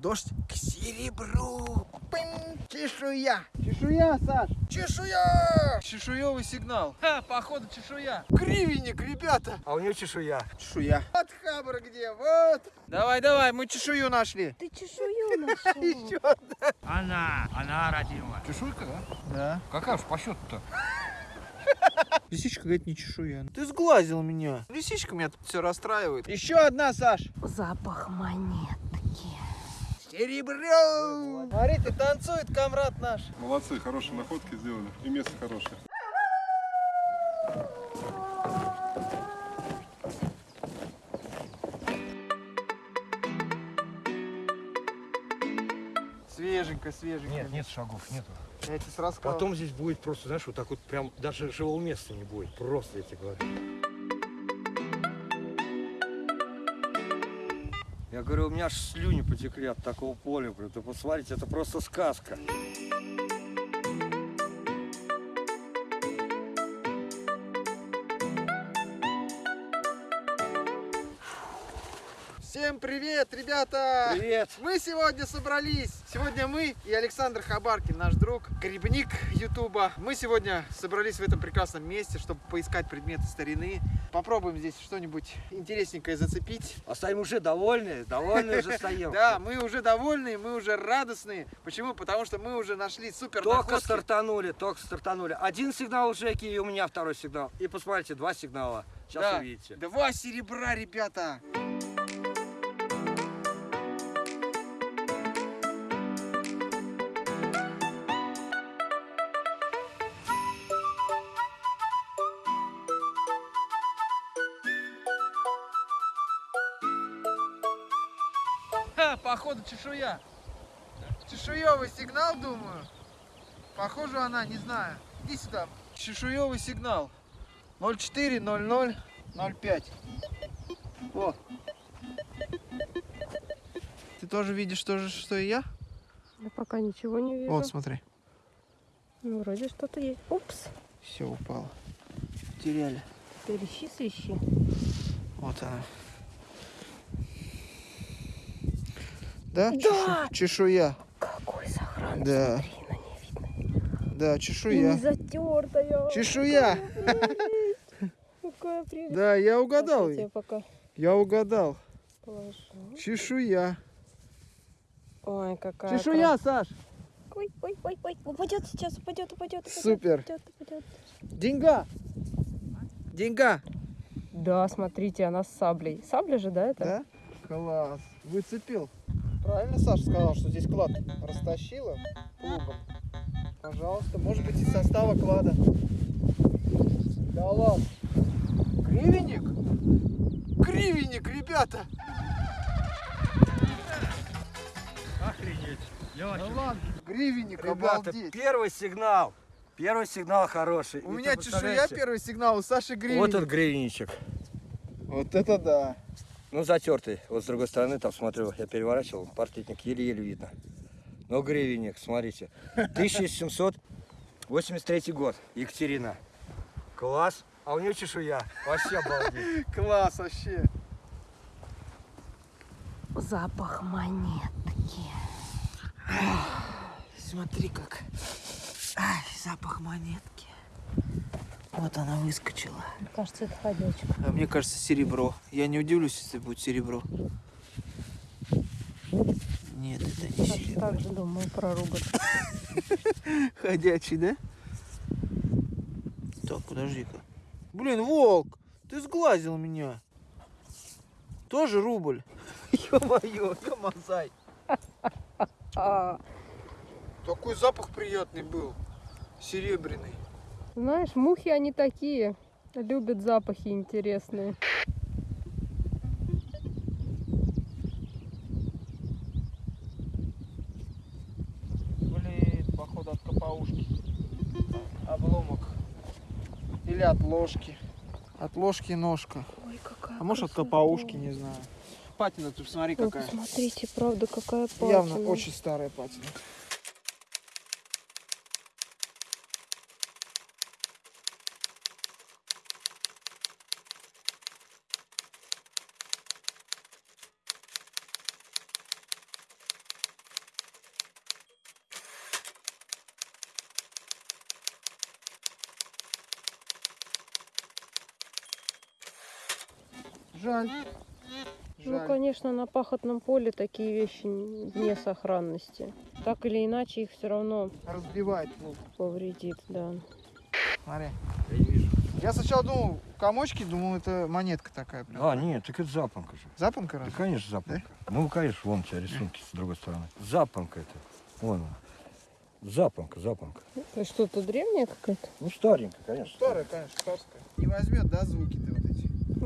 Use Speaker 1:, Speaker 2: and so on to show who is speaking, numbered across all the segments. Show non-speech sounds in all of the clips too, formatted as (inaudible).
Speaker 1: Дождь к серебру. Пым, чешуя. Чешуя, Саш. Чешуя. Чешуевый сигнал. Ха, походу чешуя. Гривенник, ребята.
Speaker 2: А у нее чешуя.
Speaker 1: Чешуя. Вот хабр где, вот. Давай, давай, мы чешую нашли.
Speaker 3: Ты чешую нашел.
Speaker 1: Еще
Speaker 2: Она, она родила.
Speaker 1: Чешуйка, да? Да.
Speaker 2: Какая уж по счету-то? (laughs)
Speaker 1: Лисичка говорит, не чешуя. Ты сглазил меня. Лисичка меня тут все расстраивает. Еще одна, Саш.
Speaker 3: Запах монетки.
Speaker 1: Серебро. Смотри, ты танцует, комрад наш.
Speaker 4: Молодцы, хорошие находки сделали. И место хорошее.
Speaker 1: Свеженько, свеженько.
Speaker 2: Нет, нет шагов, нету.
Speaker 1: Я тебе сразу сказал.
Speaker 2: Потом здесь будет просто, знаешь, вот так вот прям даже живого места не будет. Просто я тебе говорю. Я говорю, у меня аж слюни потекли от такого поля. Говорю, ты посмотрите, это просто сказка.
Speaker 1: Всем привет, ребята!
Speaker 2: Привет!
Speaker 1: Мы сегодня собрались. Сегодня мы и Александр Хабаркин, наш друг, грибник Ютуба. Мы сегодня собрались в этом прекрасном месте, чтобы поискать предметы старины. Попробуем здесь что-нибудь интересненькое зацепить.
Speaker 2: А стоим уже довольны, довольны уже стоим. (laughs)
Speaker 1: Да, мы уже довольны, мы уже радостные. Почему? Потому что мы уже нашли супер
Speaker 2: Только стартанули, только стартанули. Один сигнал у Жеки, и у меня второй сигнал. И посмотрите, два сигнала. Сейчас увидите.
Speaker 1: Два серебра, ребята. Ха, походу чешуя. Чешуевый сигнал, думаю. Похоже она, не знаю. Иди сюда. Чешуевый сигнал. 040005. О. Ты тоже видишь то же, что и я?
Speaker 3: Я пока ничего не вижу.
Speaker 1: Вот, смотри.
Speaker 3: Ну, вроде что-то есть. Упс.
Speaker 1: Все упало. Теряли.
Speaker 3: Свищи, свищи.
Speaker 1: Вот она. Да?
Speaker 3: Да!
Speaker 1: Чешу- Чешуя.
Speaker 3: Какой сохран.
Speaker 1: Да.
Speaker 3: Смотри, ней видно.
Speaker 1: Да,
Speaker 3: И не
Speaker 1: чешуя.
Speaker 3: затертая.
Speaker 1: Чешуя.
Speaker 3: Какая прелесть.
Speaker 1: Да, я угадал.
Speaker 3: Я пока
Speaker 1: Я угадал.
Speaker 3: положу.
Speaker 1: Чешуя.
Speaker 3: Ой, какая
Speaker 1: Чешуя, Саш.
Speaker 3: крас- Ой, ой, ой, ой. Упадет сейчас, упадет, упадет. упадет,
Speaker 1: Супер.
Speaker 3: Упадет, упадет.
Speaker 1: Деньга. Деньга.
Speaker 3: Да, смотрите, она с саблей. Сабля же, да, это?
Speaker 1: Да? Класс. Выцепил. Правильно Саша сказал, что здесь клад растащила плугом? Пожалуйста, может быть из состава клада. Да ладно. Гривенник? Гривенник, ребята!
Speaker 2: Охренеть.
Speaker 1: Да ладно. Гривенник,
Speaker 2: Ребята,
Speaker 1: обалдеть.
Speaker 2: первый сигнал. Первый сигнал хороший.
Speaker 1: У
Speaker 2: И
Speaker 1: меня чешуя первый сигнал, у Саши гривенник.
Speaker 2: Вот он гривенничек.
Speaker 1: Вот это да.
Speaker 2: Ну, затертый. Вот с другой стороны, там, смотрю, я переворачивал, партлетник еле-еле видно. Но гривенник, смотрите. (laughs) 1783 год, Екатерина. Класс. А у нее чешуя. Вообще обалдеть. (laughs)
Speaker 1: Класс вообще.
Speaker 3: Запах монетки.
Speaker 1: Смотри как. Ай, запах монетки. Вот она выскочила.
Speaker 3: Кажется, это ходячка.
Speaker 1: А мне кажется, серебро. Я не удивлюсь, если будет серебро. Нет, это не
Speaker 3: Так,
Speaker 1: серебро.
Speaker 3: так же думаю про ругать. (laughs)
Speaker 1: Ходячий, да? Так, подожди-ка. Блин, волк, ты сглазил меня. Тоже рубль. (laughs) Ё-моё, ё-мазай. (laughs) Такой запах приятный был. Серебряный.
Speaker 3: Знаешь, мухи они такие. Любят запахи интересные.
Speaker 1: Блин, походу от капаушки. Обломок. Или от ложки. От ложки ножка.
Speaker 3: Ой, какая
Speaker 1: А может от
Speaker 3: красота.
Speaker 1: капаушки, не знаю. Патина, ты посмотри
Speaker 3: Ой,
Speaker 1: какая.
Speaker 3: посмотрите, правда, какая патина.
Speaker 1: Явно очень старая патина.
Speaker 3: Конечно, на пахотном поле такие вещи вне сохранности. Так или иначе их все равно
Speaker 1: Разбивает.
Speaker 3: Повредит, да.
Speaker 1: смотри.
Speaker 2: Я не вижу.
Speaker 1: Я сначала думал, комочки, думал, это монетка такая. Прям.
Speaker 2: А, нет, так это запонка же.
Speaker 1: Запонка
Speaker 2: Да,
Speaker 1: раз?
Speaker 2: конечно, запонка. Ну, конечно, вон у тебя рисунки с другой стороны. Запонка это. Вон она. Запонка, запонка.
Speaker 3: Это что-то древнее какое-то?
Speaker 2: Ну, старенькая, конечно.
Speaker 1: Старая, конечно, царская. Не возьмет, да, звуки-то вот эти?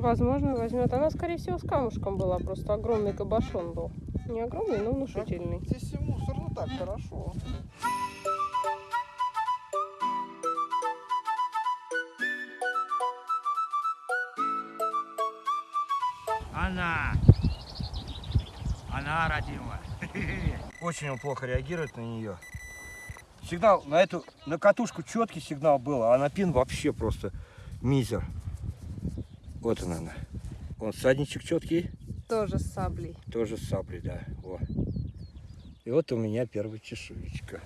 Speaker 3: Возможно, возьмет. Она, скорее всего, с камушком была. Просто огромный кабошон был. Не огромный, но внушительный.
Speaker 1: Здесь и мусор, ну так, хорошо.
Speaker 2: Она! Она родила. (laughs) Очень он плохо реагирует на нее. Сигнал на эту, на катушку четкий сигнал был, а на пин вообще просто мизер. Вот она, она. Вон садничек четкий,
Speaker 3: Тоже с саблей.
Speaker 2: тоже с саблей, да. Во. И вот у меня первая чешуечка.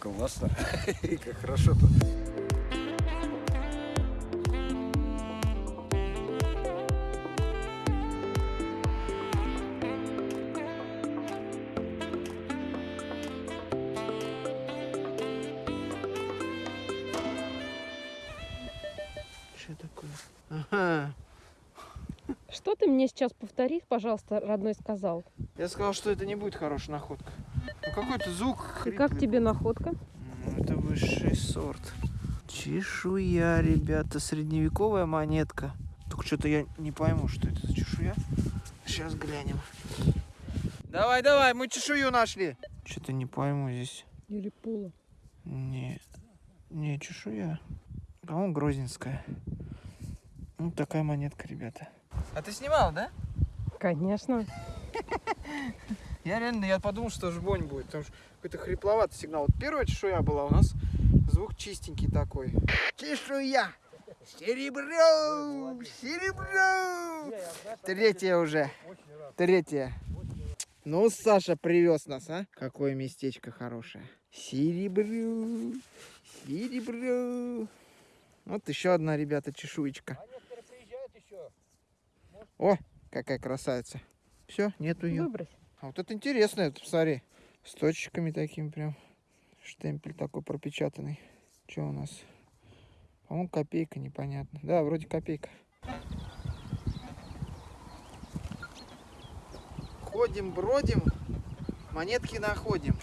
Speaker 2: Классно. (laughs) Как хорошо-то.
Speaker 1: Что такое? Ага.
Speaker 3: Что ты мне сейчас повтори, пожалуйста, родной сказал?
Speaker 1: Я сказал, что это не будет хорошая находка. Ну какой-то звук
Speaker 3: И как
Speaker 1: хриплый.
Speaker 3: тебе находка?
Speaker 1: Ну, это высший сорт. Чешуя, ребята, средневековая монетка. Только что-то я не пойму, что это за чешуя. Сейчас глянем. Давай, давай, мы чешую нашли. Что-то не пойму здесь.
Speaker 3: Или пула?
Speaker 1: Не, не чешуя. По-моему, грозненская. Ну, такая монетка, ребята. А ты снимал, да?
Speaker 3: Конечно.
Speaker 1: Я реально, я подумал, что жбонь будет, потому что какой-то хрипловатый сигнал. Вот первая чешуя была у нас, звук чистенький такой. Чешуя! Серебро! Серебро! Третья уже. Третья. Ну, Саша привез нас, а? Какое местечко хорошее. Серебро! Серебро! Вот еще одна, ребята, чешуечка. О, какая красавица. Все, нету ее.
Speaker 3: Выбрось.
Speaker 1: А вот это интересно, это, посмотри, с точечками такими прям. Штемпель такой пропечатанный. Что у нас? По-моему, копейка, непонятно. Да, вроде копейка. Ходим, бродим, монетки находим.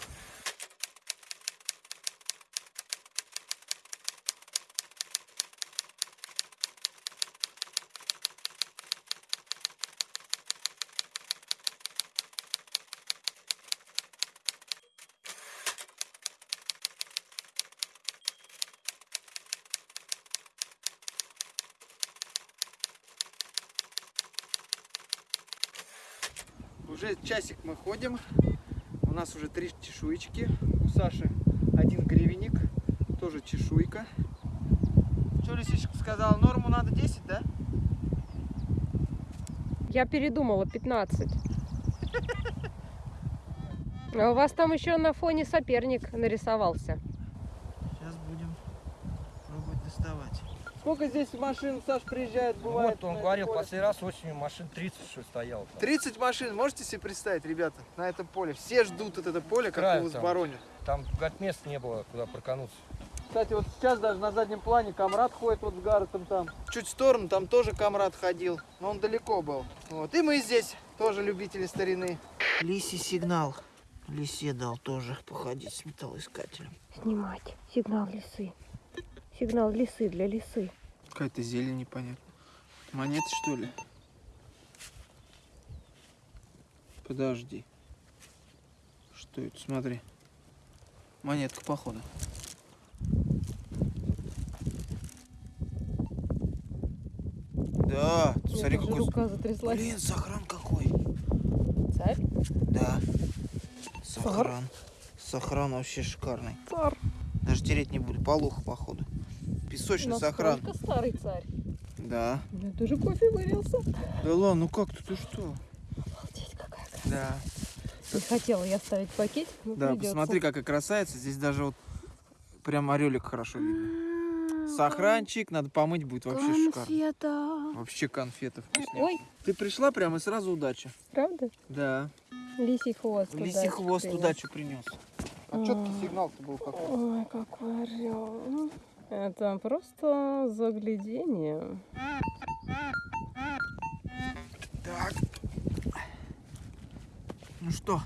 Speaker 1: Уже часик мы ходим. У нас уже три чешуечки. У Саши один гривенник. Тоже чешуйка. Что Лисичка сказала? Норму надо 10, да?
Speaker 3: Я передумала, 15. А у вас там еще на фоне соперник нарисовался.
Speaker 1: Сейчас будем пробовать доставать. Сколько здесь машин, Саш, приезжает, бывает?
Speaker 2: Вот он говорил,
Speaker 1: поле?
Speaker 2: последний раз осенью машин 30 что ли, стоял. там.
Speaker 1: 30 машин, можете себе представить, ребята, на этом поле? Все ждут вот это поле, как
Speaker 2: Краю
Speaker 1: его
Speaker 2: там.
Speaker 1: сборонят.
Speaker 2: Там, говорит, места не было, куда прокануться.
Speaker 1: Кстати, вот сейчас даже на заднем плане Камрад ходит вот с Гарретом там. Чуть в сторону, там тоже Камрад ходил, но он далеко был. Вот. И мы здесь тоже любители старины. Лисий сигнал. Лисе дал тоже походить с металлоискателем.
Speaker 3: Снимать. Сигнал лисы. Сигнал лисы для лисы.
Speaker 1: Какая-то зелень непонятно. Монеты что ли? Подожди. Что это? Смотри. Монетка, походу. Да,
Speaker 3: меня
Speaker 1: смотри, какой...
Speaker 3: рука затряслась.
Speaker 1: Блин, сохран какой.
Speaker 3: Царь?
Speaker 1: Да. Сохран. Сохран вообще шикарный.
Speaker 3: Царь.
Speaker 1: Даже тереть не буду. Полуха, походу. Песочный сохран.
Speaker 3: Насколько старый царь.
Speaker 1: Да.
Speaker 3: У меня тоже кофе вылился.
Speaker 1: Да ладно, ну как ты, ты что?
Speaker 3: Обалдеть, какая красота.
Speaker 1: Да.
Speaker 3: Не хотела я ставить пакетик, но
Speaker 1: Да,
Speaker 3: придется.
Speaker 1: посмотри, какая красавица. Здесь даже вот прям орелик хорошо видно. Сохранчик, надо помыть будет вообще шикарно.
Speaker 3: Конфета.
Speaker 1: Вообще конфеты вкусные.
Speaker 3: Ой,
Speaker 1: Ты пришла прямо и сразу удача.
Speaker 3: правда?
Speaker 1: Да.
Speaker 3: Лисий хвост.
Speaker 1: Лисий хвост удачу принес. А четкий сигнал-то был какой.
Speaker 3: Ой, какой орел. Это просто заглядение.
Speaker 1: Так. Ну что,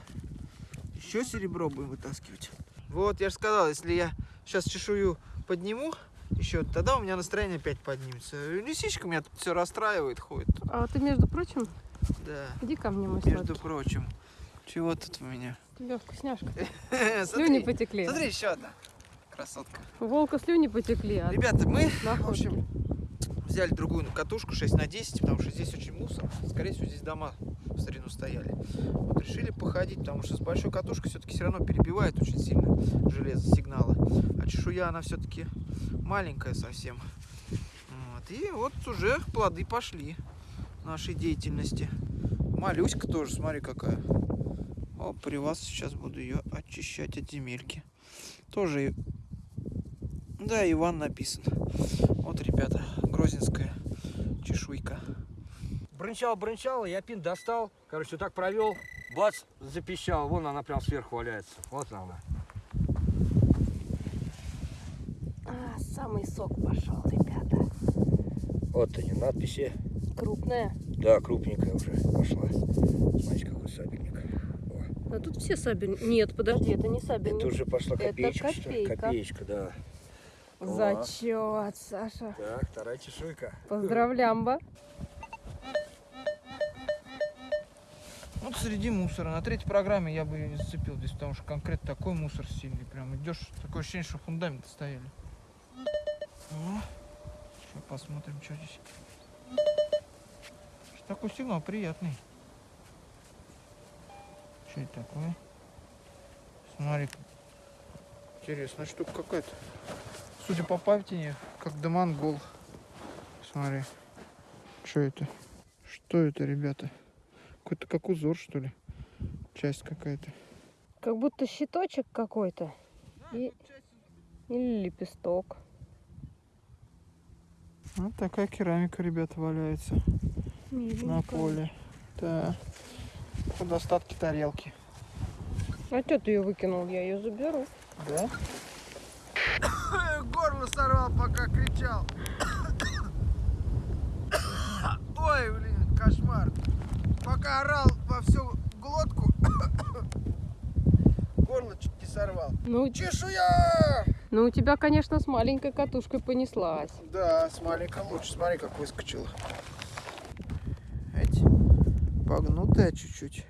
Speaker 1: еще серебро будем вытаскивать? Вот, я же сказал, если я сейчас чешую подниму, еще тогда у меня настроение опять поднимется. Лисичка меня тут все расстраивает, ходит.
Speaker 3: А ты, между прочим,
Speaker 1: Да,
Speaker 3: иди ко мне, мой
Speaker 1: между
Speaker 3: сладкий.
Speaker 1: прочим. Чего тут у меня?
Speaker 3: У тебя вкусняшка. Слюни потекли.
Speaker 1: смотри, еще одна красотка.
Speaker 3: У волка слюни потекли. от
Speaker 1: Ребята, мы, в
Speaker 3: находки.
Speaker 1: общем, взяли другую катушку 6 на 10, потому что здесь очень мусор. Скорее всего, здесь дома в старину стояли. Вот решили походить, потому что с большой катушкой все-таки все равно перебивает очень сильно железо сигнала. А чешуя, она все-таки маленькая совсем. Вот. И вот уже плоды пошли нашей деятельности. Малюська тоже, смотри какая. О, при вас сейчас буду ее очищать от земельки. Тоже, да, Иван написан. Вот, ребята, грозинская чешуйка.
Speaker 2: Брынчал, брынчал, я пин достал. Короче, вот так провел. Бац, запищал. Вон она прям сверху валяется. Вот она.
Speaker 3: А, самый сок пошел, ребята.
Speaker 2: Вот они, надписи.
Speaker 3: Крупная.
Speaker 2: Да, крупненькая уже пошла. Смотрите, какой сабельник. О,
Speaker 3: А тут все сабельники. Нет, подожди, это не сабельник.
Speaker 2: Это уже пошла
Speaker 3: Это
Speaker 2: копеечка, что ли?
Speaker 3: копейка.
Speaker 2: Копеечка, да.
Speaker 3: Зачет, Саша.
Speaker 2: Так, вторая чешуйка.
Speaker 3: Поздравлямба.
Speaker 1: Вот среди мусора. На третьей программе я бы ее не зацепил здесь, потому что конкретно такой мусор сильный. Прям идешь, такое ощущение, что фундаменты стояли. Сейчас посмотрим, что здесь. Что такой сигнал приятный. Что это такое? Смотри. Интересная штука какая-то. Судя по памяти, как Дамангол. Смотри. Что это? Что это, ребята? Какой-то как узор, что ли? Часть какая-то.
Speaker 3: Как будто щиточек какой-то. И... Или лепесток.
Speaker 1: Вот такая керамика, ребята, валяется на
Speaker 3: Миленькая.
Speaker 1: поле. Да. Вот остатки тарелки.
Speaker 3: А что ты ее выкинул? Я ее заберу.
Speaker 1: Да? Сорвал, пока кричал. Ой, блин, кошмар. Пока орал во всю глотку, горло чуть не сорвал.
Speaker 3: Ну,
Speaker 1: Чешуя!
Speaker 3: ну, у тебя, конечно, с маленькой катушкой понеслась.
Speaker 1: Да, с маленькой лучше. Смотри, как выскочила. Эти погнутая чуть-чуть.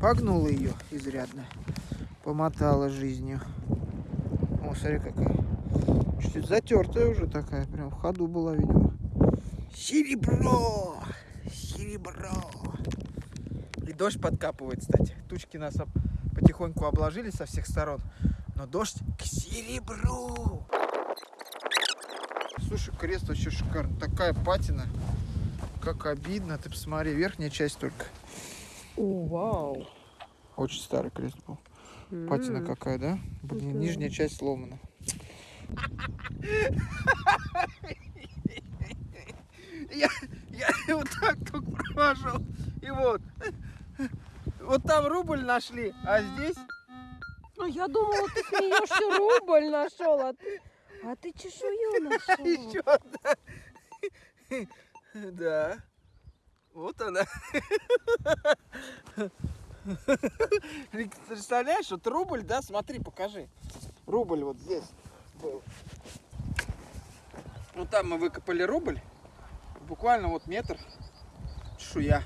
Speaker 1: Погнула ее изрядно. Помотала жизнью. О, смотри, какая. Чуть-чуть затертая уже такая. Прям в ходу была, видимо. Серебро! Серебро! И дождь подкапывает, кстати. Тучки нас потихоньку обложили со всех сторон. Но дождь к серебру! Слушай, крест вообще шикарный. Такая патина. Как обидно. Ты посмотри, верхняя часть только.
Speaker 3: О, вау.
Speaker 1: Очень старый крест был. Патина
Speaker 3: М.
Speaker 1: какая, да? Блин,
Speaker 3: Да.
Speaker 1: нижняя часть сломана. Я, я вот так только провожу. И вот. Вот там рубль нашли, а здесь...
Speaker 3: Ну, я думала, ты смеешься, рубль нашел, а ты, а ты чешую нашел.
Speaker 1: Еще одна. Да. Вот она. Представляешь, вот рубль, да, смотри, покажи. Рубль вот здесь был. Вот там мы выкопали рубль. Буквально вот метр чешуя.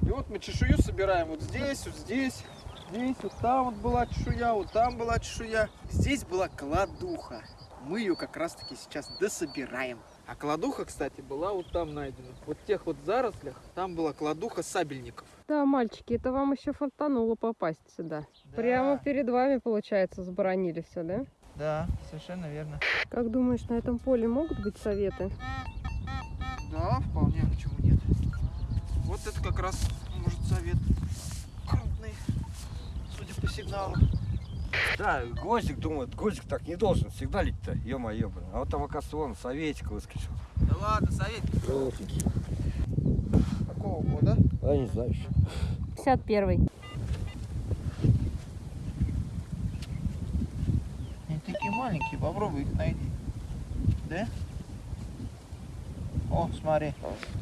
Speaker 1: И вот мы чешую собираем вот здесь, вот здесь, здесь, вот там вот была чешуя, вот там была чешуя. Здесь была кладуха. Мы ее как раз таки сейчас дособираем. А кладуха, кстати, была вот там найдена. Вот в тех вот зарослях там была кладуха сабельников.
Speaker 3: Да, мальчики, это вам еще фонтануло попасть сюда. Прямо перед вами, получается, заборонили все, да?
Speaker 1: Да, совершенно верно.
Speaker 3: Как думаешь, на этом поле могут быть советы?
Speaker 1: Да, вполне, а почему нет? Вот это как раз может совет крупный, судя по сигналу.
Speaker 2: Да, гвоздик, думает, гвоздик так не должен сигналить-то, ё-моё, блин. А вот там, оказывается, он советик выскочил.
Speaker 1: Да ладно, совет.
Speaker 2: Желтенький.
Speaker 1: Какого года?
Speaker 2: А, не знаю еще.
Speaker 3: 51
Speaker 1: Они такие маленькие, попробуй их найди. Да? О, смотри.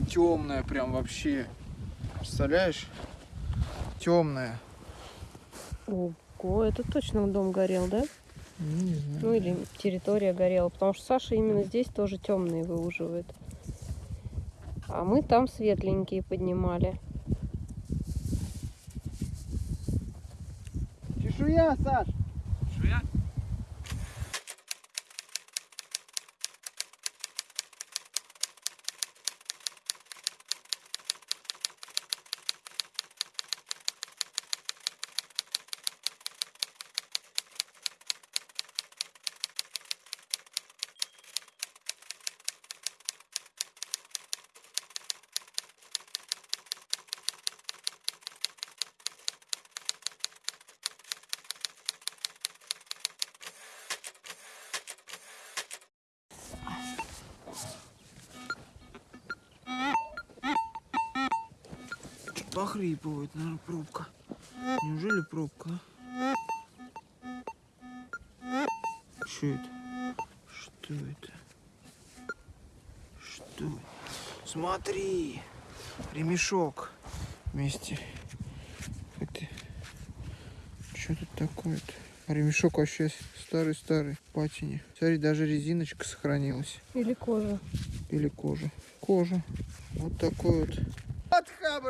Speaker 1: Темная прям вообще. Представляешь? Темная.
Speaker 3: Ого, это точно дом горел, да?
Speaker 1: Не знаю.
Speaker 3: Ну или территория горела, потому что Саша именно здесь тоже темные выуживает. А мы там светленькие поднимали.
Speaker 1: Чешуя, Саш. Похрипывает, наверное, пробка. Неужели пробка? Что это? Что это? Что это? Смотри! Ремешок вместе. Это... Что тут такое-то? Ремешок вообще старый-старый, патине. Смотри, даже резиночка сохранилась.
Speaker 3: Или кожа.
Speaker 1: Или кожа. Кожа. Вот такой вот.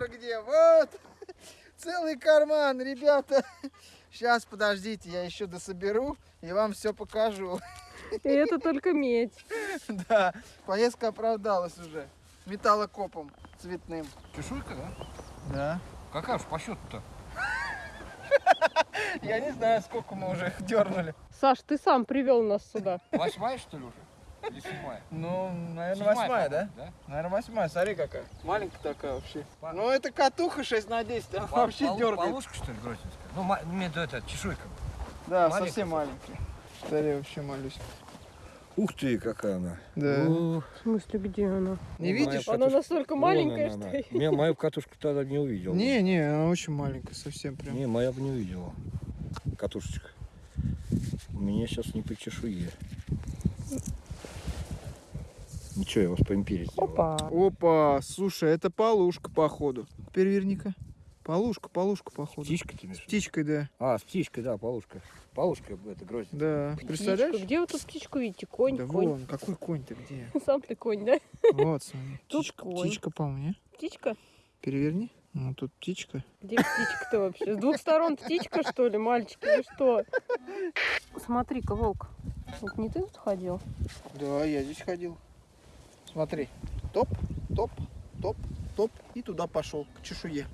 Speaker 1: Хабр где, вот. (laughs) Целый карман, ребята. (laughs) Сейчас, подождите, я еще дособеру и вам все покажу. (laughs)
Speaker 3: И это только медь.
Speaker 1: Да, поездка оправдалась уже. Металлокопом цветным.
Speaker 2: Чешуйка, да?
Speaker 1: Да.
Speaker 2: Какая уж по счету-то?
Speaker 1: Я не знаю, сколько мы уже их дернули.
Speaker 3: Саш, ты сам привел нас сюда.
Speaker 2: Восьмая, что ли, уже? Или седьмая?
Speaker 1: Ну, наверное, восьмая, да? Наверное, восьмая. Смотри, какая. Маленькая такая вообще.
Speaker 2: По-
Speaker 1: Ну, это катуха 6 на 10. Она
Speaker 2: Пол-
Speaker 1: вообще
Speaker 2: полу-
Speaker 1: дергает.
Speaker 2: Полушка, что ли, грозненская? Ну, ма- в виду это, чешуйка.
Speaker 1: Да,
Speaker 2: маленькая
Speaker 1: совсем маленькая. Смотри, вообще малюсь.
Speaker 2: Ух ты, какая она.
Speaker 1: Да.
Speaker 2: Ух,
Speaker 3: В смысле, где она?
Speaker 1: Не
Speaker 2: моя
Speaker 1: видишь?
Speaker 3: Она
Speaker 2: катушка.
Speaker 3: настолько
Speaker 2: Вон
Speaker 3: маленькая,
Speaker 2: она,
Speaker 3: что...
Speaker 2: она. Я мою катушку тогда не увидел.
Speaker 1: Не, не, она очень маленькая, совсем прям.
Speaker 2: Не, моя бы не увидела. Катушечка. У меня сейчас не по чешуе. Ничего, я вас по империи сделал.
Speaker 3: Опа.
Speaker 1: Опа, слушай, это полушка, походу. Переверни-ка. Полушка, полушка, походу.
Speaker 2: Птичка ты имеешь
Speaker 1: С птичкой, да.
Speaker 2: А, с птичкой, да, полушка. Полушка это грознь.
Speaker 1: Да.
Speaker 3: Птичка.
Speaker 1: Представляешь?
Speaker 3: Где вы тут птичку видите? Конь,
Speaker 1: Да
Speaker 3: конь.
Speaker 1: вон, какой конь-то где? (laughs)
Speaker 3: Сам ты конь, да?
Speaker 1: Вот, смотри. Птичка,
Speaker 3: конь.
Speaker 1: птичка, по-моему, не?
Speaker 3: Птичка?
Speaker 1: Переверни. Ну, тут птичка.
Speaker 3: Где птичка-то вообще? С двух сторон птичка, что ли, мальчики? Вы что? Смотри-ка, волк. Вот не ты тут ходил?
Speaker 1: Да, я здесь ходил. Смотри. Топ, топ, топ, топ. И туда пошел, к чешуе.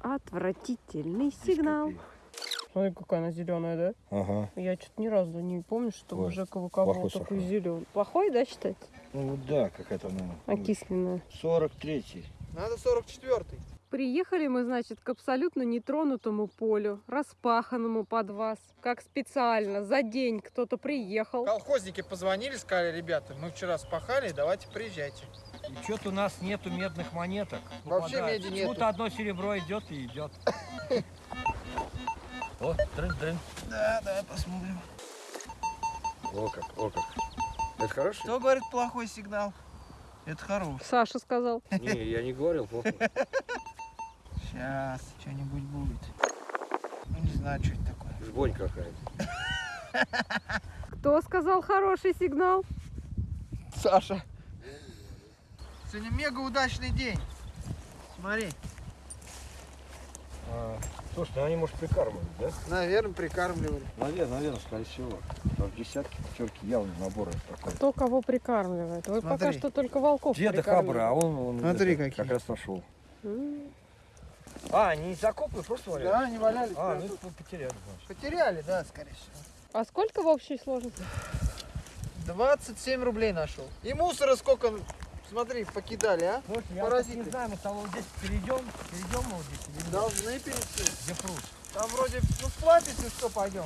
Speaker 3: Отвратительный сигнал. Смотри, какая она зеленая, да?
Speaker 2: Ага.
Speaker 3: Я что-то ни разу не помню, что
Speaker 2: Ой,
Speaker 3: у Жека
Speaker 2: плохой
Speaker 3: такой
Speaker 2: сахар.
Speaker 3: зеленый. Плохой, да, считается?
Speaker 2: Ну да, какая-то она.
Speaker 3: Окисленная.
Speaker 2: 43-й.
Speaker 1: Надо 44-й.
Speaker 3: Приехали мы, значит, к абсолютно нетронутому полю, распаханному под вас, как специально, за день кто-то приехал.
Speaker 1: Колхозники позвонили, сказали, ребята, мы вчера спахали, давайте приезжайте.
Speaker 2: И что-то у нас нету медных монеток.
Speaker 1: Вообще
Speaker 2: Попадает.
Speaker 1: меди нету.
Speaker 2: Почему-то одно серебро идет и идет. (laughs) О, дрын-дрын.
Speaker 1: Да, да, посмотрим.
Speaker 2: О как, о как. Это хороший?
Speaker 1: Кто говорит плохой сигнал? Это хороший.
Speaker 3: Саша сказал.
Speaker 2: Не, я не говорил плохо. (laughs)
Speaker 1: Сейчас, что-нибудь будет. Ну, не знаю, что это такое.
Speaker 2: Жбонь какая-то.
Speaker 3: Кто сказал хороший сигнал?
Speaker 1: Саша. Сегодня мега удачный день. Смотри,
Speaker 2: А, слушай, ну они, может, прикармливают, да?
Speaker 1: наверное, прикармливали.
Speaker 2: Наверное, наверное, скорее всего. Там десятки, пятерки явно наборы такой.
Speaker 3: Кто кого прикармливает? Вы пока
Speaker 1: Смотри.
Speaker 3: что только волков
Speaker 2: Деда Хабра, а он, он
Speaker 1: Смотри,
Speaker 2: это, как раз нашел. А, они не закопаны, просто валяют?
Speaker 1: Да, они валялись.
Speaker 2: А, ну
Speaker 1: тут.
Speaker 2: потеряли, значит.
Speaker 1: Потеряли, да, скорее всего.
Speaker 3: А сколько в общей сложности?
Speaker 1: 27 рублей нашел. И мусора сколько, смотри, покидали, а?
Speaker 2: Слушай, я
Speaker 1: Паразиты.
Speaker 2: не знаю, мы тобой вот здесь перейдем, перейдем мы вот здесь или нет?
Speaker 1: Должны перейти.
Speaker 2: Где пруд?
Speaker 1: Там вроде, ну сплатить, и что, пойдем.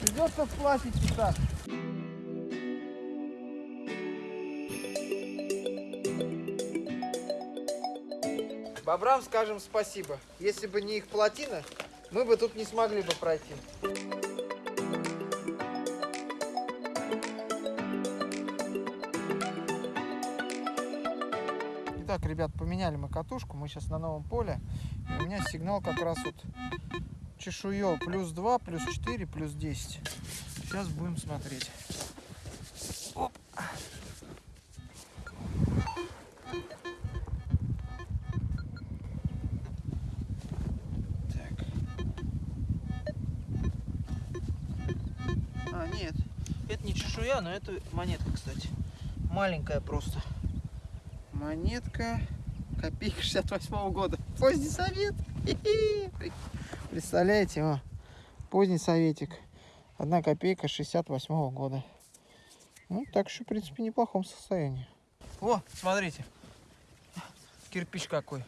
Speaker 1: Придется сплатить, так. Бобрам скажем спасибо. Если бы не их плотина, мы бы тут не смогли бы пройти. Итак, ребят, поменяли мы катушку. Мы сейчас на новом поле. И у меня сигнал как раз вот чешуё плюс 2, плюс 4, плюс 10. Сейчас будем смотреть. Монетка, кстати. Маленькая просто. Монетка. Копейка 68 года. Поздний совет. (laughs) Представляете, о, поздний советик. Одна копейка 68 года. Ну, так что, в принципе, в неплохом состоянии. О, смотрите. Кирпич какой.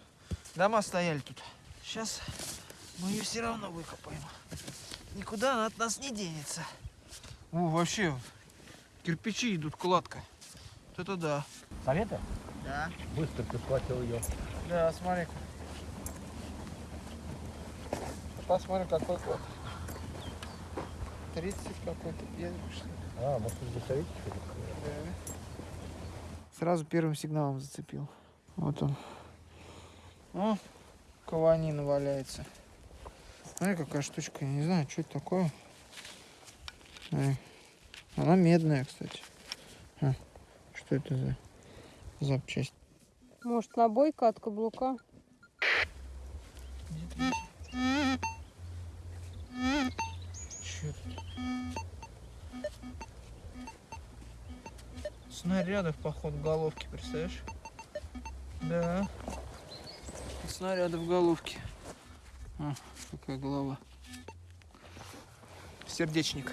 Speaker 1: Дома стояли тут. Сейчас мы ее все равно выкопаем. Никуда она от нас не денется. О, вообще, кирпичи идут кладка. Вот это да.
Speaker 2: Совета?
Speaker 1: Да.
Speaker 2: Быстро ты схватил ее.
Speaker 1: Да, смотри. Посмотрим, какой код. 30 какой-то что ли.
Speaker 2: А, может, здесь советик?
Speaker 1: Да. Сразу первым сигналом зацепил. Вот он. О, кованина валяется. Смотри, какая штучка. Я не знаю, что это такое. Смотри. Она медная, кстати. А, что это за запчасть?
Speaker 3: Может, набойка от каблука?
Speaker 1: Чё тут? Снарядов, походу, головки, представляешь? Да. Снаряды в головке. А, какая голова. Сердечник.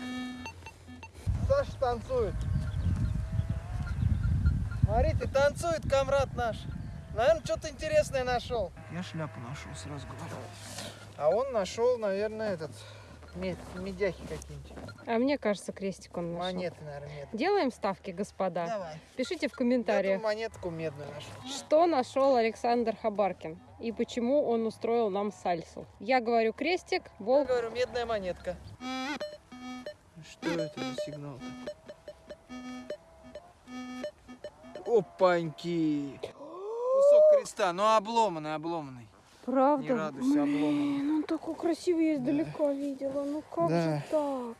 Speaker 1: Саша танцует. Смотрите, танцует комрад наш. Наверное, что-то интересное нашел. Я шляпу нашел сразу говорю. А он нашел, наверное, этот мед, медяхи какие-нибудь.
Speaker 3: А мне кажется, крестик он нашел.
Speaker 1: Монеты, наверное, медные.
Speaker 3: Делаем ставки, господа.
Speaker 1: Давай.
Speaker 3: Пишите в
Speaker 1: Я
Speaker 3: комментариях,
Speaker 1: эту монетку медную нашел.
Speaker 3: что нашел Александр Хабаркин и почему он устроил нам сальсу. Я говорю крестик,
Speaker 1: Я
Speaker 3: волк.
Speaker 1: говорю, медная монетка. Что это за сигнал Опаньки! Кусок креста, но обломанный, обломанный.
Speaker 3: Правда?
Speaker 1: Не радуйся, обломанный.
Speaker 3: Блин, он такой красивый, я издалека видела. Ну как
Speaker 1: Да.
Speaker 3: же так?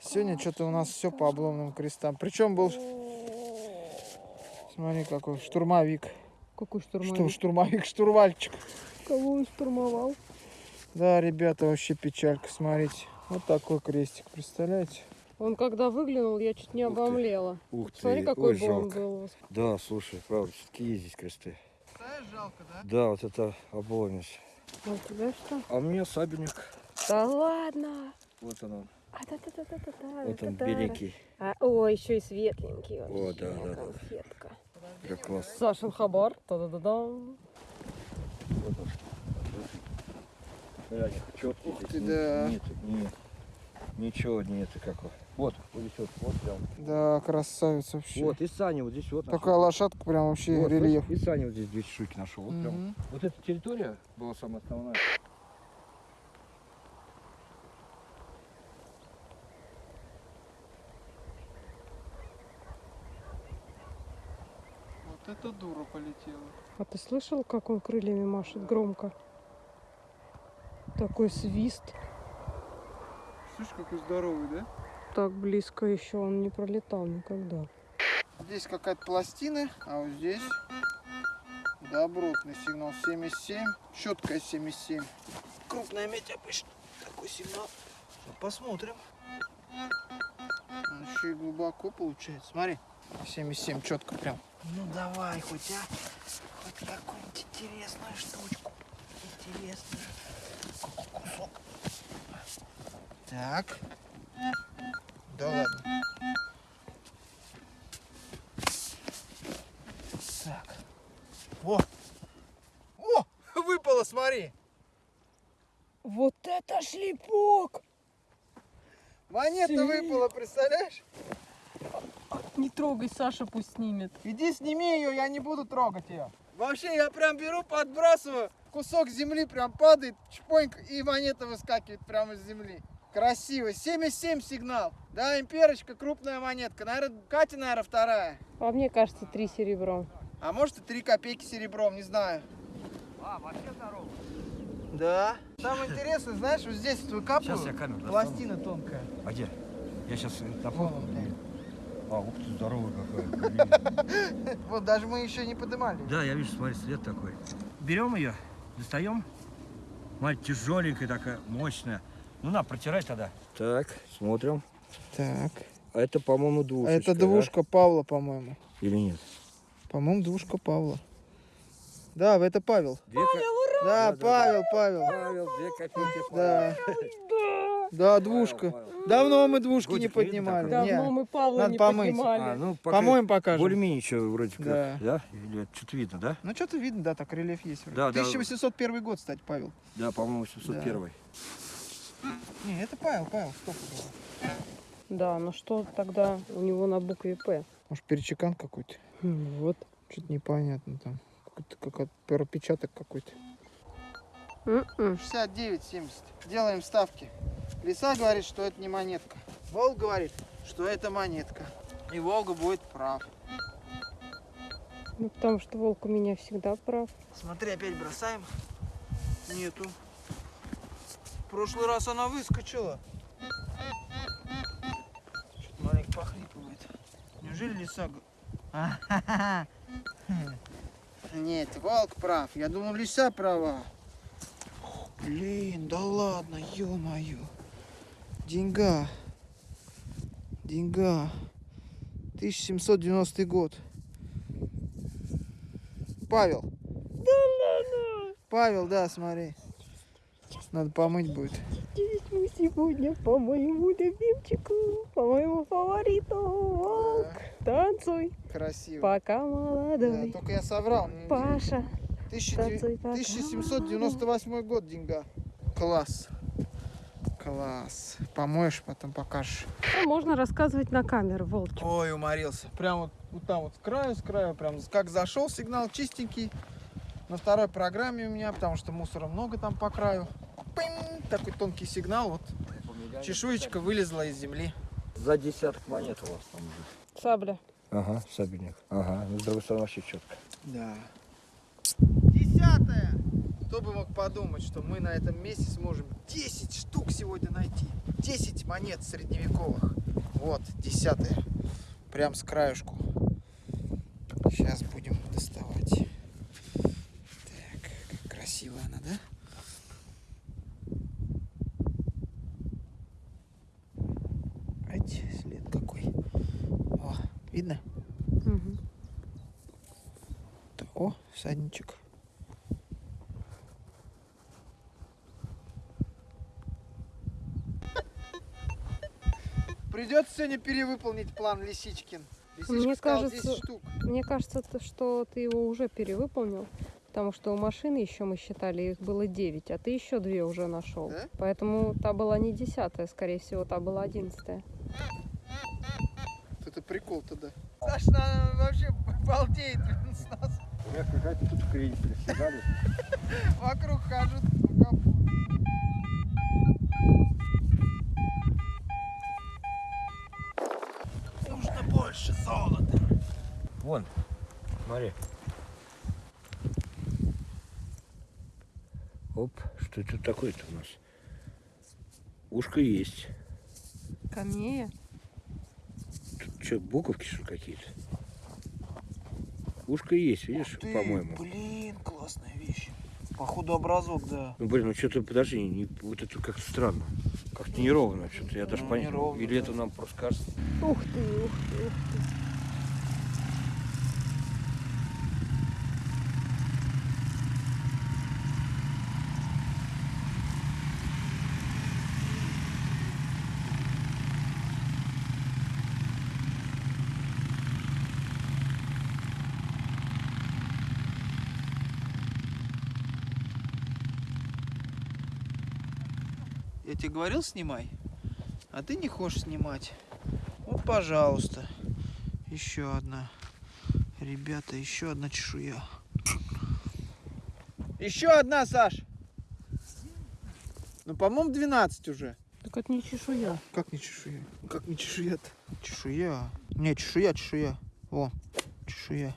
Speaker 1: Сегодня что-то у нас все по обломанным крестам. Причем был, смотри, какой штурмовик.
Speaker 3: Какой
Speaker 1: Что,
Speaker 3: штурмовик?
Speaker 1: штурмовик, штурвальчик.
Speaker 3: Кого он штурмовал?
Speaker 1: Да, ребята, вообще печалька, смотрите. Вот такой крестик, представляете?
Speaker 3: Он когда выглянул, я чуть не
Speaker 2: Ух ты.
Speaker 3: обомлела.
Speaker 2: Ух ты,
Speaker 3: Смотри, какой
Speaker 2: ой, жалко.
Speaker 3: был.
Speaker 2: Да, слушай, правда, все-таки есть здесь кресты.
Speaker 1: Знаешь, жалко, да?
Speaker 2: Да, вот это обломись.
Speaker 3: А у тебя что?
Speaker 2: А у меня сабельник.
Speaker 3: Да ладно.
Speaker 2: Вот он,
Speaker 3: А, да, да, да, да, да, да,
Speaker 2: вот он,
Speaker 3: да, да.
Speaker 2: беленький.
Speaker 3: А, ой, еще и светленький
Speaker 2: О,
Speaker 3: вообще,
Speaker 2: да, да, да.
Speaker 3: конфетка.
Speaker 2: Как класс.
Speaker 3: Сашин хабар. Та-да-да-да.
Speaker 2: Вот он. Четкий
Speaker 1: Ух ты, да.
Speaker 2: Нет, нет, ничего нет какого. Вот, вот здесь вот, вот прям.
Speaker 1: Да, красавец вообще.
Speaker 2: Вот, и Саня вот здесь вот.
Speaker 1: Такая лошадка прям вообще
Speaker 2: Вот,
Speaker 1: рельеф.
Speaker 2: И Саня вот здесь две чешуйки нашел. Вот, прям. Вот эта территория была самая основная.
Speaker 1: Вот это дура полетела.
Speaker 3: А ты слышал, как он крыльями машет громко? Такой свист.
Speaker 1: Слышь, какой здоровый, да?
Speaker 3: Так близко еще он не пролетал никогда.
Speaker 1: Здесь какая-то пластина, а вот здесь добротный сигнал 77. Четкая 77. Крупная медь обычно. Такой сигнал. Сейчас посмотрим. Он еще и глубоко получается. Смотри. 77 четко прям. Ну давай хоть, а. Хоть какую-нибудь интересную штучку. Интересную. Кусок. Так. Да ладно. Так. О! О! Выпало, смотри!
Speaker 3: Вот это шлепок!
Speaker 1: Монета
Speaker 3: Си.
Speaker 1: выпала, представляешь?
Speaker 3: Не трогай, Саша пусть снимет.
Speaker 1: Иди сними ее, я не буду трогать ее. Вообще, я прям беру, подбрасываю, кусок земли прям падает, чпоньк, и монета выскакивает прямо из земли. Красиво. 77 сигнал. Да, имперочка, крупная монетка. Наверное, Катя, наверное, вторая.
Speaker 3: А мне кажется, три серебром.
Speaker 1: А может и 3 копейки серебром, не знаю.
Speaker 2: А, вообще здорово.
Speaker 1: Да. Самое интересное, знаешь, вот здесь вот выкапываю,
Speaker 2: Сейчас я камеру достану.
Speaker 1: пластина тонкая.
Speaker 2: А где? Я сейчас
Speaker 1: блядь.
Speaker 2: А, ух ты, здоровый какой. (laughs)
Speaker 1: Вот даже мы еще не поднимали.
Speaker 2: Да, я вижу, смотри, след такой. Берем ее, достаем. Смотри, тяжеленькая такая, мощная. Ну на, протирай тогда. Так, смотрим.
Speaker 1: Так.
Speaker 2: А это, по-моему, двушечка.
Speaker 1: Павла, по-моему.
Speaker 2: да? Или нет?
Speaker 1: По-моему, двушка Павла. Да, это Павел.
Speaker 2: Две ко-
Speaker 1: Да,
Speaker 2: Да, да,
Speaker 1: Павел, Павел.
Speaker 2: Павел, две копейки.
Speaker 1: Да.
Speaker 3: Да.
Speaker 1: Да, двушка. Давно мы двушки не
Speaker 2: Годик видно
Speaker 1: поднимали. Не.
Speaker 3: Давно мы Павла
Speaker 1: Надо
Speaker 3: не
Speaker 1: помыть.
Speaker 3: поднимали.
Speaker 2: А, ну, пока
Speaker 1: По-моему, покажем.
Speaker 2: более-менее еще вроде как.
Speaker 1: Да.
Speaker 2: Да? Или что-то видно, да?
Speaker 1: Ну, что-то видно, да, так рельеф есть. вроде.
Speaker 2: Да, да.
Speaker 1: 1801 год, кстати, Павел.
Speaker 2: Да, по-моему, 701.
Speaker 1: Не, это Павел, Павел, стопудово.
Speaker 3: Да, но что тогда у него на букве П?
Speaker 1: Может, перечекан какой-то?
Speaker 3: Вот.
Speaker 1: Что-то непонятно там. Какой-то как пропечаток какой-то.
Speaker 3: М-м.
Speaker 1: 69,70. Делаем ставки. Лиса говорит, что это не монетка. Волк говорит, что это монетка. И Волга будет прав.
Speaker 3: Ну, потому что волк у меня всегда прав.
Speaker 1: Смотри, опять бросаем. Нету. В прошлый раз она выскочила. Что-то маленько похлипывает. Неужели лиса... (laughs) А-ха-ха. Нет, волк прав. Я думал, лиса права. Блин, да ладно, ё-моё. Деньга. Деньга. 1790 год. Павел. Павел, да, смотри. Надо помыть будет.
Speaker 3: Здесь мы сегодня по моему любимчику, по моему фавориту. Волк, танцуй,
Speaker 1: Красиво.
Speaker 3: пока
Speaker 1: Да,
Speaker 3: молодой.
Speaker 1: только я соврал.
Speaker 3: Паша,
Speaker 1: 1900
Speaker 3: танцуй, пока
Speaker 1: 1798 год деньга. Класс. Класс. Помоешь, потом покажешь.
Speaker 3: Ну, можно рассказывать на камеру, волчик.
Speaker 1: Ой, уморился. Прям вот, вот там вот с краю, с краю, прям как зашел сигнал чистенький. На второй программе у меня, потому что мусора много там по краю. Пынь, такой тонкий сигнал, вот чешуечка вылезла из земли.
Speaker 2: За десяток монет у вас там уже.
Speaker 3: Сабля.
Speaker 2: Ага, сабельник. Ага, ну с другой стороны вообще четко.
Speaker 1: Да. Кто бы мог подумать, что мы на этом месте сможем 10 штук сегодня найти. 10 монет средневековых. Вот, десятое. Прям с краюшку. Сейчас будем доставать. Так, как красиво она, да? Ать, след какой. О, видно?
Speaker 3: Мгм.
Speaker 1: О, всадничек. Придется сегодня перевыполнить план Лисичкин. Лисичка
Speaker 3: Мне кажется,
Speaker 1: 10 штук.
Speaker 3: Мне кажется, то, что ты его уже перевыполнил, потому что у машины еще мы считали, их было 9, а ты еще две уже нашел.
Speaker 1: Да?
Speaker 3: Поэтому та была не десятая, скорее всего, та была одиннадцатая.
Speaker 1: Это прикол тогда. Саша она вообще балдеет с нас.
Speaker 2: У меня какая-то тут хрень приседали. (laughs)
Speaker 1: Вокруг хожу.
Speaker 2: Вон, смотри. Оп, что это такое-то у нас? Ушко есть.
Speaker 3: Камея?
Speaker 2: Тут что, буковки что какие-то? Ушко есть, видишь, по-моему.
Speaker 1: Блин, классная вещь. Походу образок, да.
Speaker 2: Ну, блин, ну что-то, подожди, не, вот это как-то странно. Как-то неровно что-то, я даже
Speaker 1: Ну,
Speaker 2: понять.
Speaker 1: неровно,
Speaker 2: Или
Speaker 1: да.
Speaker 2: это нам просто кажется.
Speaker 3: Ух ты, ух ты, ух ты.
Speaker 1: Тебе говорил, снимай. А ты не хочешь снимать. Вот, пожалуйста. Еще одна. Ребята, еще одна чешуя. Еще одна, Саш. Ну, по-моему, 12 уже.
Speaker 3: Так это не чешуя.
Speaker 1: Как не чешуя? Как не чешуя-то? Чешуя. Не, чешуя, чешуя. О, чешуя.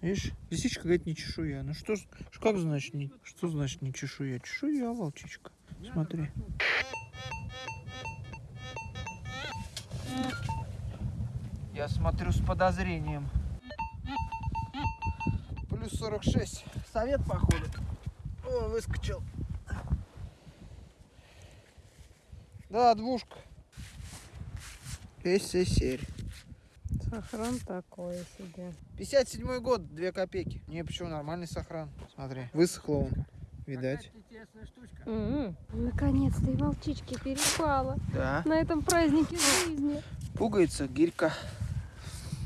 Speaker 1: Видишь, лисичка говорит не чешуя. Ну что, как значит не, что значит не чешуя? Чешуя, волчичка. Смотри. Я смотрю с подозрением. Плюс 46. Совет походу. О, выскочил. Да, двушка. СССР.
Speaker 3: Сохран такое себе.
Speaker 1: 57 год, 2 копейки. Не, почему нормальный сохран. Смотри, высохло он. Видать.
Speaker 3: М, Наконец-то и волчички перепала.
Speaker 1: Да.
Speaker 3: На этом празднике жизни.
Speaker 1: Пугается гирька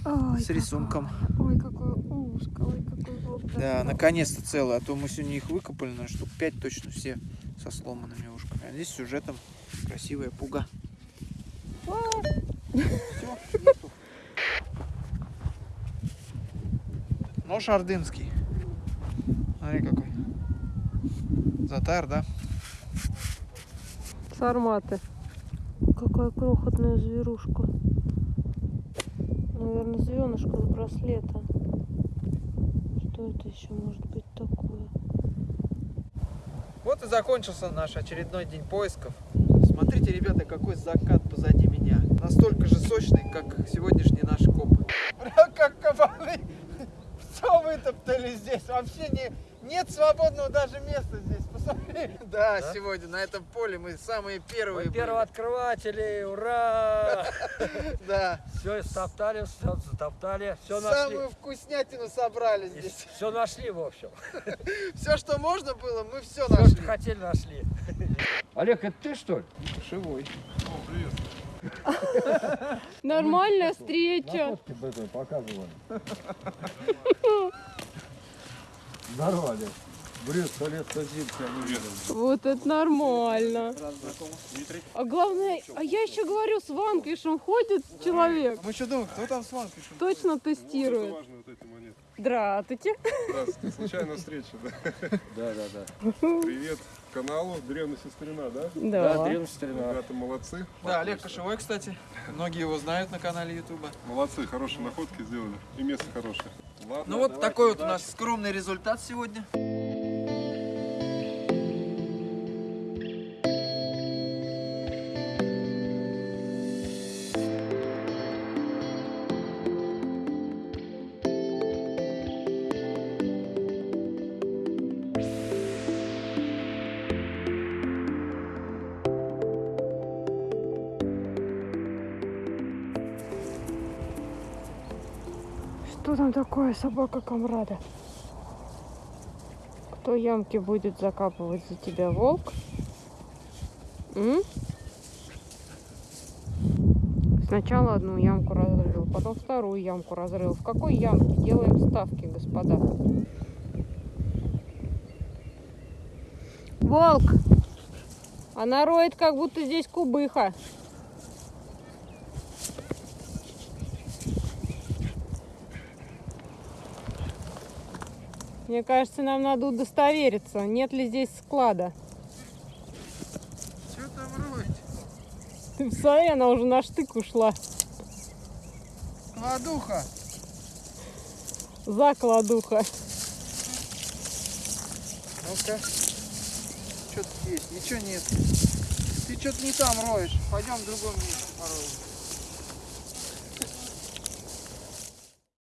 Speaker 3: Ой,
Speaker 1: с рисунком.
Speaker 3: какое- Ой, какое ушко, ой, какой волк.
Speaker 1: Да, наконец-то целый. А то мы сегодня их выкопали, на штук 5 точно все со сломанными ушками. А здесь с сюжетом красивая пуга. Всё, нету. Нож ордынский. Смотри какой. Затар, да?
Speaker 3: Сарматы. Какая крохотная зверушка. Наверное, звенышко с браслета. Что это еще может быть такое?
Speaker 1: Вот и закончился наш очередной день поисков. Смотрите, ребята, какой закат позади меня. Настолько же сочный, как сегодняшний наш коп. Бля, как кабаны. (laughs) Все вытоптали здесь. Вообще не, нет свободного даже места здесь. Да,
Speaker 2: Да?
Speaker 1: сегодня на этом поле мы самые первые. были.
Speaker 2: Первооткрыватели, ура! (laughs)
Speaker 1: Да.
Speaker 2: Все стоптали, все затоптали, все нашли.
Speaker 1: Самую вкуснятину собрали здесь.
Speaker 2: Все нашли, в общем. (laughs)
Speaker 1: Все, что можно было, мы все
Speaker 2: Все,
Speaker 1: нашли.
Speaker 2: что хотели, нашли. (laughs) Олег, это ты что ли?
Speaker 1: Живой.
Speaker 4: О, привет.
Speaker 3: Нормальная встреча.
Speaker 2: показывали. Здорово, Олег. Брюс, сто лет, видел.
Speaker 3: Вот это нормально. А главное, а я еще говорю, с ванквишем ходит человек.
Speaker 1: Мы что думаем, кто там с вами пишет?
Speaker 3: Точно тестирует.
Speaker 4: важно, вот эти монеты.
Speaker 3: Здравствуйте.
Speaker 4: Здравствуйте, случайная встреча, да?
Speaker 2: Да, да, да.
Speaker 4: Привет каналу Древняя Сестрина, да?
Speaker 3: Да.
Speaker 2: древняя старина.
Speaker 4: Ребята молодцы.
Speaker 1: Да, Олег Кошевой, кстати. Многие его знают на канале Ютуба.
Speaker 4: Молодцы, хорошие находки сделали. И место хорошее. Ладно,
Speaker 1: Ну вот такой вот у нас скромный результат сегодня.
Speaker 3: Что там такое, собака комрада? Кто ямки будет закапывать за тебя, волк? М? Сначала одну ямку разрыл, потом вторую ямку разрыл. В какой ямке делаем ставки, господа? Волк! Она роет, как будто здесь кубыха. Мне кажется, нам надо удостовериться, нет ли здесь склада.
Speaker 1: Что там роет?
Speaker 3: Ты посмотри, она уже на штык ушла.
Speaker 1: Кладуха.
Speaker 3: За кладуха.
Speaker 1: Ну-ка. Что тут есть? Ничего нет. Ты что-то не там роешь. Пойдем в другом месте пороем.